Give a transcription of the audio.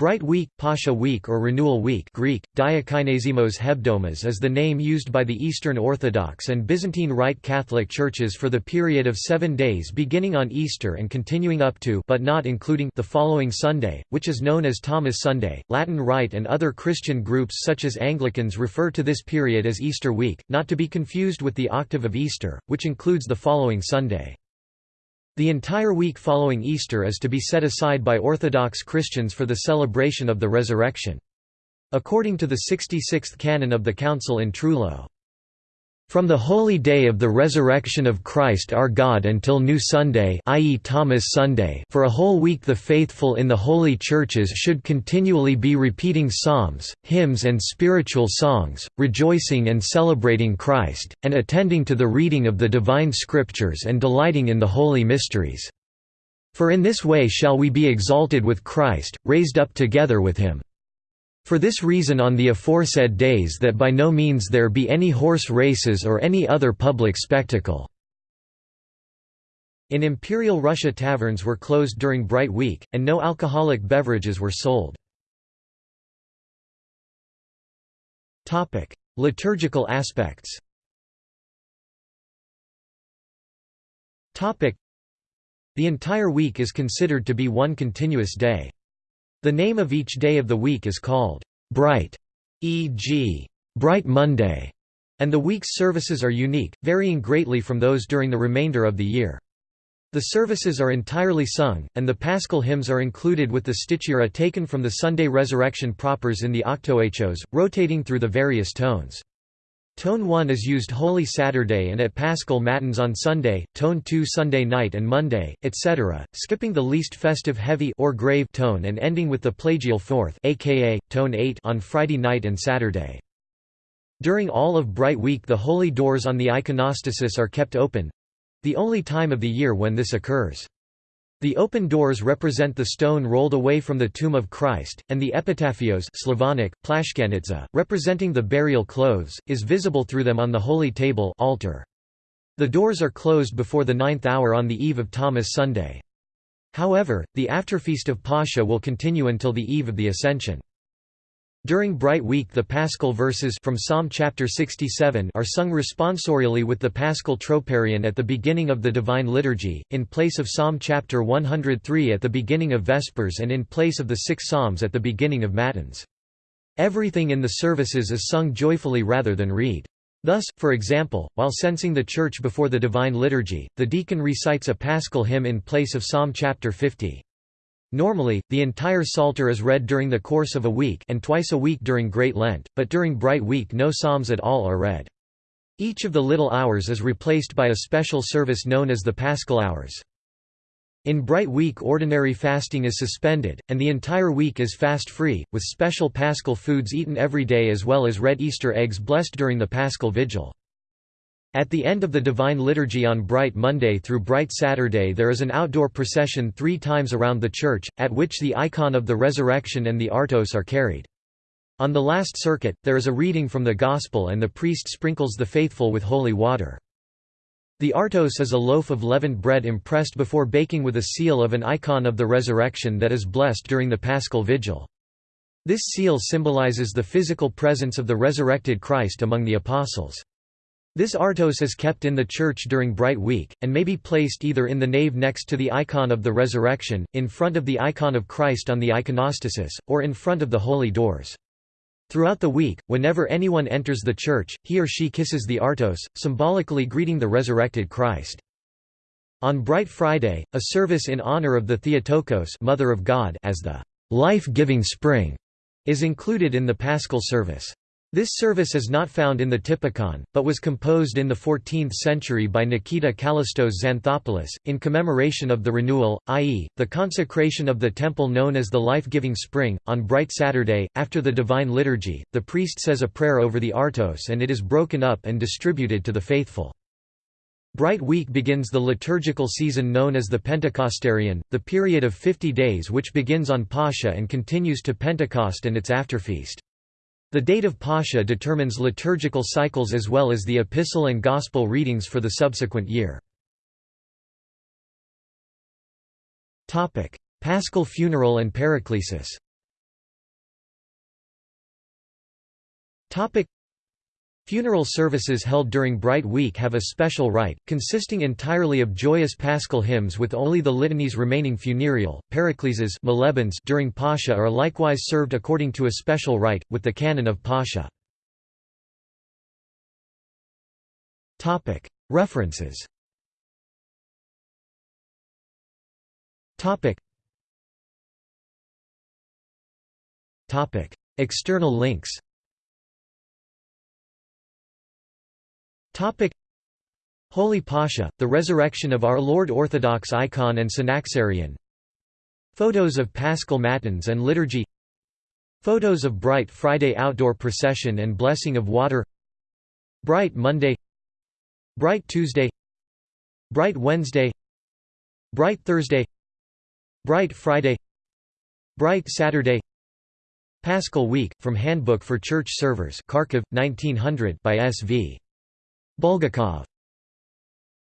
Bright Week, Pascha Week or Renewal Week Greek, Diakinazimos Hebdomas is the name used by the Eastern Orthodox and Byzantine Rite Catholic churches for the period of seven days beginning on Easter and continuing up to but not including the following Sunday, which is known as Thomas Sunday. Latin Rite and other Christian groups such as Anglicans refer to this period as Easter Week, not to be confused with the octave of Easter, which includes the following Sunday. The entire week following Easter is to be set aside by Orthodox Christians for the celebration of the Resurrection. According to the 66th canon of the Council in Trullo. From the holy day of the resurrection of Christ our God until New Sunday i.e. Thomas Sunday for a whole week the faithful in the holy churches should continually be repeating psalms, hymns and spiritual songs, rejoicing and celebrating Christ, and attending to the reading of the divine scriptures and delighting in the holy mysteries. For in this way shall we be exalted with Christ, raised up together with him. For this reason on the aforesaid days that by no means there be any horse races or any other public spectacle." In Imperial Russia taverns were closed during Bright Week, and no alcoholic beverages were sold. Liturgical aspects The entire week is considered to be one continuous day. The name of each day of the week is called bright, e.g., Bright Monday, and the week's services are unique, varying greatly from those during the remainder of the year. The services are entirely sung, and the paschal hymns are included with the stichira taken from the Sunday resurrection propers in the octoechos, rotating through the various tones. Tone 1 is used Holy Saturday and at Paschal Matins on Sunday, Tone 2 Sunday night and Monday, etc., skipping the least festive heavy or grave tone and ending with the Plagal Fourth aka, Tone 8 on Friday night and Saturday. During all of Bright Week the holy doors on the iconostasis are kept open—the only time of the year when this occurs. The open doors represent the stone rolled away from the tomb of Christ, and the epitaphios Slavonic, plashchanitsa, representing the burial clothes, is visible through them on the holy table altar. The doors are closed before the ninth hour on the eve of Thomas Sunday. However, the afterfeast of Pascha will continue until the eve of the Ascension. During Bright Week the Paschal verses from Psalm chapter 67 are sung responsorially with the Paschal Troparion at the beginning of the Divine Liturgy, in place of Psalm chapter 103 at the beginning of Vespers and in place of the six Psalms at the beginning of Matins. Everything in the services is sung joyfully rather than read. Thus, for example, while censing the church before the Divine Liturgy, the deacon recites a paschal hymn in place of Psalm chapter 50. Normally, the entire Psalter is read during the course of a week and twice a week during Great Lent, but during Bright Week no psalms at all are read. Each of the little hours is replaced by a special service known as the Paschal Hours. In Bright Week ordinary fasting is suspended, and the entire week is fast-free, with special paschal foods eaten every day as well as red Easter eggs blessed during the Paschal Vigil. At the end of the Divine Liturgy on Bright Monday through Bright Saturday there is an outdoor procession three times around the church, at which the icon of the Resurrection and the Artos are carried. On the last circuit, there is a reading from the Gospel and the priest sprinkles the faithful with holy water. The Artos is a loaf of leavened bread impressed before baking with a seal of an icon of the resurrection that is blessed during the Paschal Vigil. This seal symbolizes the physical presence of the resurrected Christ among the apostles. This artos is kept in the church during Bright Week, and may be placed either in the nave next to the icon of the resurrection, in front of the icon of Christ on the iconostasis, or in front of the holy doors. Throughout the week, whenever anyone enters the church, he or she kisses the artos, symbolically greeting the resurrected Christ. On Bright Friday, a service in honor of the Theotokos Mother of God as the life-giving spring is included in the Paschal service. This service is not found in the Typicon, but was composed in the 14th century by Nikita Kallistos Xanthopoulos, in commemoration of the renewal, i.e., the consecration of the temple known as the life-giving spring. On Bright Saturday, after the Divine Liturgy, the priest says a prayer over the artos and it is broken up and distributed to the faithful. Bright Week begins the liturgical season known as the Pentecostarion, the period of 50 days which begins on Pascha and continues to Pentecost and its afterfeast. The date of Pascha determines liturgical cycles as well as the epistle and gospel readings for the subsequent year. Paschal funeral and Paraclesis Funeral services held during Bright Week have a special rite, consisting entirely of joyous paschal hymns with only the litanies remaining funereal. Parakleses during Pascha are likewise served according to a special rite, with the canon of Pascha. References. External links Holy Pascha, the resurrection of Our Lord Orthodox icon and Synaxarion Photos of Paschal Matins and Liturgy. Photos of Bright Friday outdoor procession and blessing of water. Bright Monday. Bright Tuesday. Bright Wednesday. Bright Thursday. Bright Friday. Bright Saturday. Paschal Week, from Handbook for Church Servers Kharkiv, 1900 by S. Bulgakov